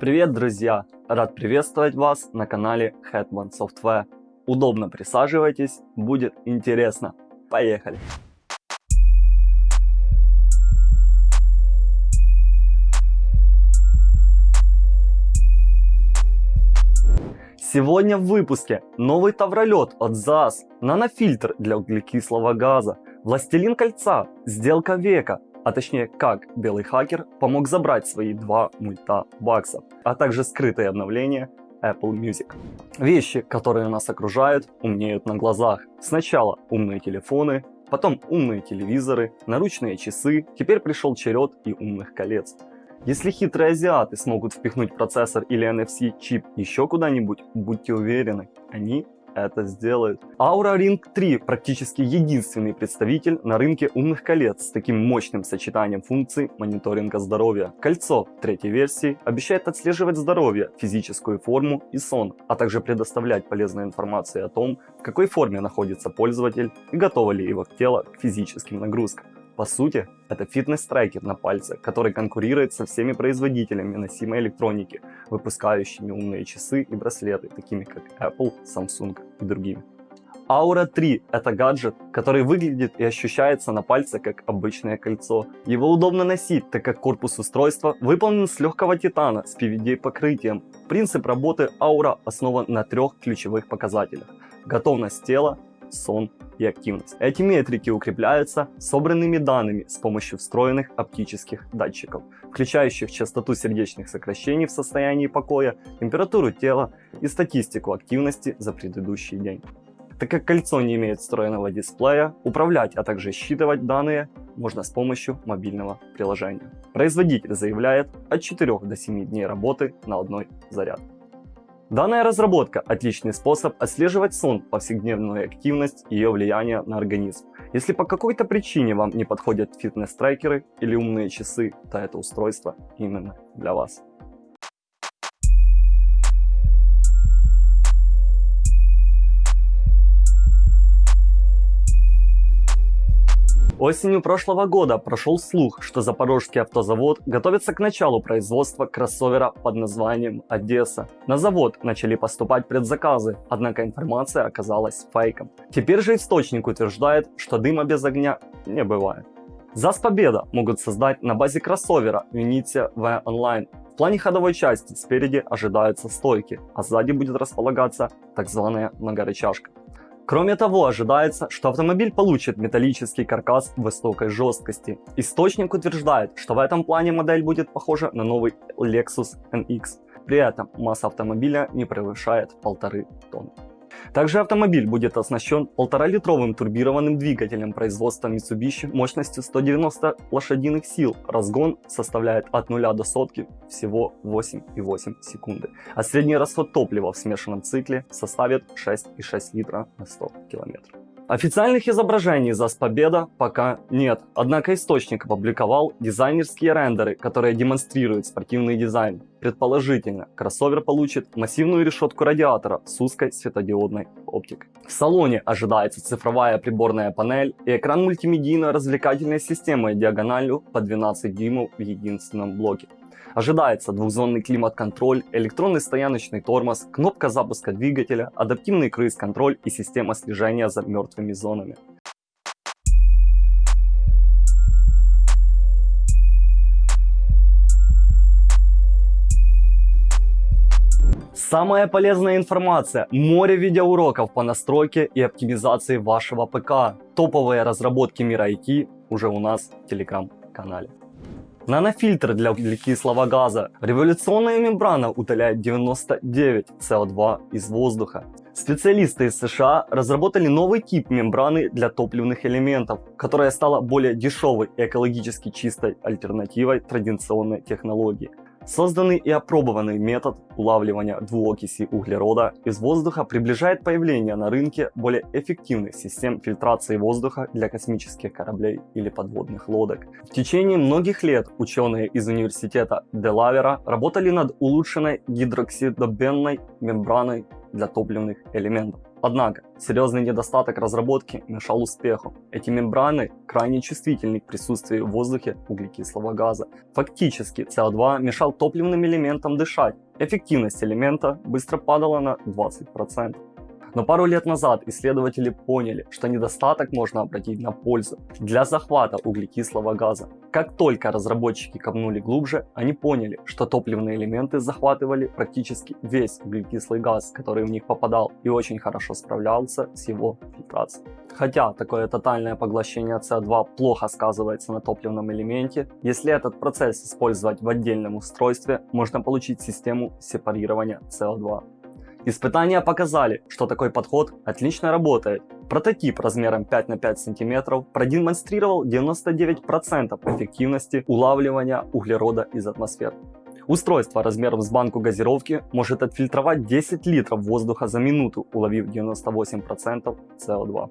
Привет, друзья! Рад приветствовать вас на канале Hetman Software. Удобно присаживайтесь, будет интересно. Поехали! Сегодня в выпуске новый тавролет от ЗАЗ, нанофильтр для углекислого газа, Властелин кольца, сделка века, а точнее как белый хакер помог забрать свои два мульта баксов, а также скрытые обновления Apple Music. Вещи, которые нас окружают, умнеют на глазах. Сначала умные телефоны, потом умные телевизоры, наручные часы, теперь пришел черед и умных колец. Если хитрые азиаты смогут впихнуть процессор или NFC чип еще куда-нибудь, будьте уверены, они это сделают. Aura Ring 3 практически единственный представитель на рынке умных колец с таким мощным сочетанием функций мониторинга здоровья. Кольцо третьей версии обещает отслеживать здоровье, физическую форму и сон, а также предоставлять полезную информацию о том, в какой форме находится пользователь и готово ли его тело к физическим нагрузкам. По сути, это фитнес-трекер на пальце, который конкурирует со всеми производителями носимой электроники, выпускающими умные часы и браслеты, такими как Apple, Samsung и другими. Aura 3 – это гаджет, который выглядит и ощущается на пальце как обычное кольцо. Его удобно носить, так как корпус устройства выполнен с легкого титана с PVD покрытием. Принцип работы Aura основан на трех ключевых показателях. Готовность тела, сон и активность. Эти метрики укрепляются собранными данными с помощью встроенных оптических датчиков, включающих частоту сердечных сокращений в состоянии покоя, температуру тела и статистику активности за предыдущий день. Так как кольцо не имеет встроенного дисплея, управлять, а также считывать данные можно с помощью мобильного приложения. Производитель заявляет от 4 до 7 дней работы на одной зарядке. Данная разработка – отличный способ отслеживать сон, повседневную активность и ее влияние на организм. Если по какой-то причине вам не подходят фитнес-трекеры или умные часы, то это устройство именно для вас. Осенью прошлого года прошел слух, что Запорожский автозавод готовится к началу производства кроссовера под названием «Одесса». На завод начали поступать предзаказы, однако информация оказалась фейком. Теперь же источник утверждает, что дыма без огня не бывает. ЗАЗ Победа могут создать на базе кроссовера Unity V Online. В плане ходовой части спереди ожидаются стойки, а сзади будет располагаться так званая многорычажка. Кроме того, ожидается, что автомобиль получит металлический каркас высокой жесткости. Источник утверждает, что в этом плане модель будет похожа на новый Lexus NX. При этом масса автомобиля не превышает 1,5 тонны. Также автомобиль будет оснащен 1,5-литровым турбированным двигателем производства Mitsubishi мощностью 190 лошадиных сил. Разгон составляет от 0 до сотки всего 8,8 секунды. А средний расход топлива в смешанном цикле составит 6,6 литра на 100 километров. Официальных изображений ЗАЗ Победа пока нет, однако источник опубликовал дизайнерские рендеры, которые демонстрируют спортивный дизайн. Предположительно, кроссовер получит массивную решетку радиатора с узкой светодиодной оптикой. В салоне ожидается цифровая приборная панель и экран мультимедийно-развлекательной системы диагональю по 12 дюймов в единственном блоке. Ожидается двухзонный климат-контроль, электронный стояночный тормоз, кнопка запуска двигателя, адаптивный круиз-контроль и система слежения за мертвыми зонами. Самая полезная информация, море видеоуроков по настройке и оптимизации вашего ПК. Топовые разработки мира IT уже у нас в телеграм-канале. Нанофильтр для углекислого газа. Революционная мембрана удаляет 99 СО2 из воздуха. Специалисты из США разработали новый тип мембраны для топливных элементов, которая стала более дешевой и экологически чистой альтернативой традиционной технологии. Созданный и опробованный метод улавливания двуокиси углерода из воздуха приближает появление на рынке более эффективных систем фильтрации воздуха для космических кораблей или подводных лодок. В течение многих лет ученые из университета Делавера работали над улучшенной гидроксидобенной мембраной для топливных элементов. Однако, серьезный недостаток разработки мешал успеху. Эти мембраны крайне чувствительны к присутствию в воздухе углекислого газа. Фактически, СО2 мешал топливным элементам дышать. Эффективность элемента быстро падала на 20%. Но пару лет назад исследователи поняли, что недостаток можно обратить на пользу для захвата углекислого газа. Как только разработчики копнули глубже, они поняли, что топливные элементы захватывали практически весь углекислый газ, который в них попадал и очень хорошо справлялся с его фильтрацией. Хотя такое тотальное поглощение СО2 плохо сказывается на топливном элементе, если этот процесс использовать в отдельном устройстве, можно получить систему сепарирования СО2. Испытания показали, что такой подход отлично работает. Прототип размером 5 на 5 см продемонстрировал 99% эффективности улавливания углерода из атмосферы. Устройство размером с банку газировки может отфильтровать 10 литров воздуха за минуту, уловив 98% СО2.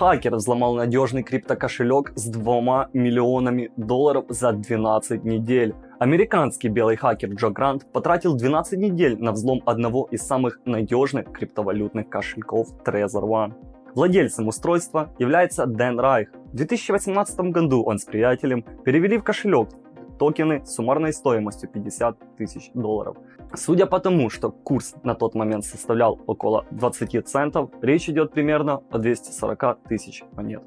Хакер взломал надежный криптокошелек с 2 миллионами долларов за 12 недель. Американский белый хакер Джо Грант потратил 12 недель на взлом одного из самых надежных криптовалютных кошельков Trezor One. Владельцем устройства является Дэн Райх. В 2018 году он с приятелем перевели в кошелек токены с суммарной стоимостью 50 тысяч долларов. Судя по тому, что курс на тот момент составлял около 20 центов, речь идет примерно о 240 тысяч монет.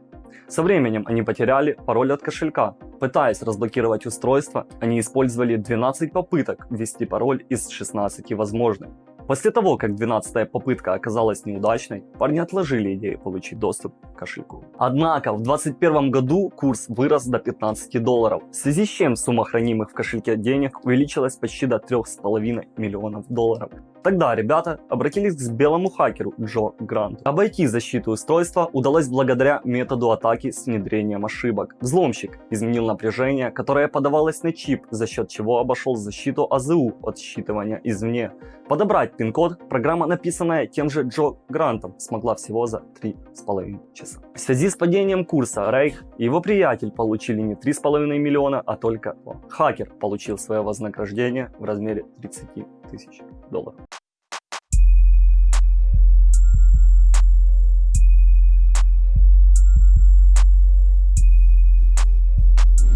Со временем они потеряли пароль от кошелька. Пытаясь разблокировать устройство, они использовали 12 попыток ввести пароль из 16 возможных. После того, как 12 попытка оказалась неудачной, парни отложили идею получить доступ к кошельку. Однако в 2021 году курс вырос до 15 долларов, в связи с чем сумма хранимых в кошельке денег увеличилась почти до 3,5 миллионов долларов. Тогда ребята обратились к белому хакеру Джо Гранту. Обойти защиту устройства удалось благодаря методу атаки с внедрением ошибок. Взломщик изменил напряжение, которое подавалось на чип, за счет чего обошел защиту АЗУ от считывания извне. Подобрать пин-код программа, написанная тем же Джо Грантом, смогла всего за 3,5 часа. В связи с падением курса Рейх и его приятель получили не 3,5 миллиона, а только 2. Хакер получил свое вознаграждение в размере 30 тысяч долларов.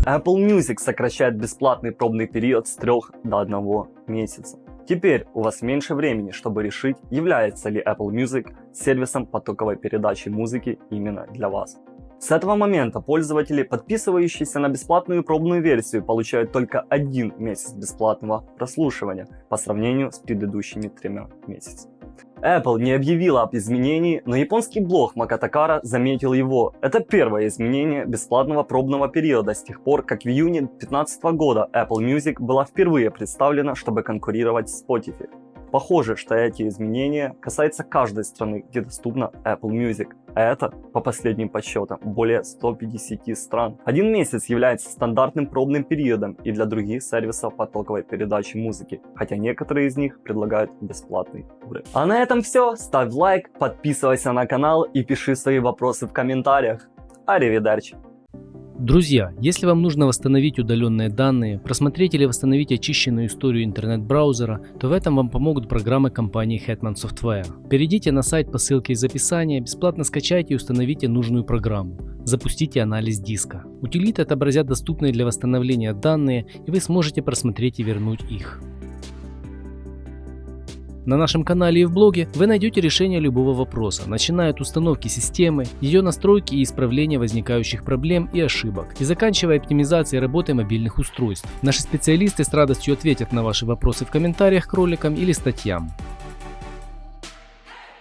Apple Music сокращает бесплатный пробный период с 3 до 1 месяца. Теперь у вас меньше времени, чтобы решить, является ли Apple Music сервисом потоковой передачи музыки именно для вас. С этого момента пользователи, подписывающиеся на бесплатную пробную версию, получают только один месяц бесплатного прослушивания по сравнению с предыдущими тремя месяцами. Apple не объявила об изменении, но японский блог Макатакара заметил его. Это первое изменение бесплатного пробного периода с тех пор, как в июне 2015 года Apple Music была впервые представлена, чтобы конкурировать с Spotify. Похоже, что эти изменения касаются каждой страны, где доступна Apple Music. А это, по последним подсчетам, более 150 стран. Один месяц является стандартным пробным периодом и для других сервисов потоковой передачи музыки, хотя некоторые из них предлагают бесплатный уровень. А на этом все. Ставь лайк, подписывайся на канал и пиши свои вопросы в комментариях. Аривидерчи! Друзья, если вам нужно восстановить удаленные данные, просмотреть или восстановить очищенную историю интернет-браузера, то в этом вам помогут программы компании Hetman Software. Перейдите на сайт по ссылке из описания, бесплатно скачайте и установите нужную программу. Запустите анализ диска. Утилиты отобразят доступные для восстановления данные, и вы сможете просмотреть и вернуть их. На нашем канале и в блоге вы найдете решение любого вопроса, начиная от установки системы, ее настройки и исправления возникающих проблем и ошибок, и заканчивая оптимизацией работы мобильных устройств. Наши специалисты с радостью ответят на ваши вопросы в комментариях к роликам или статьям.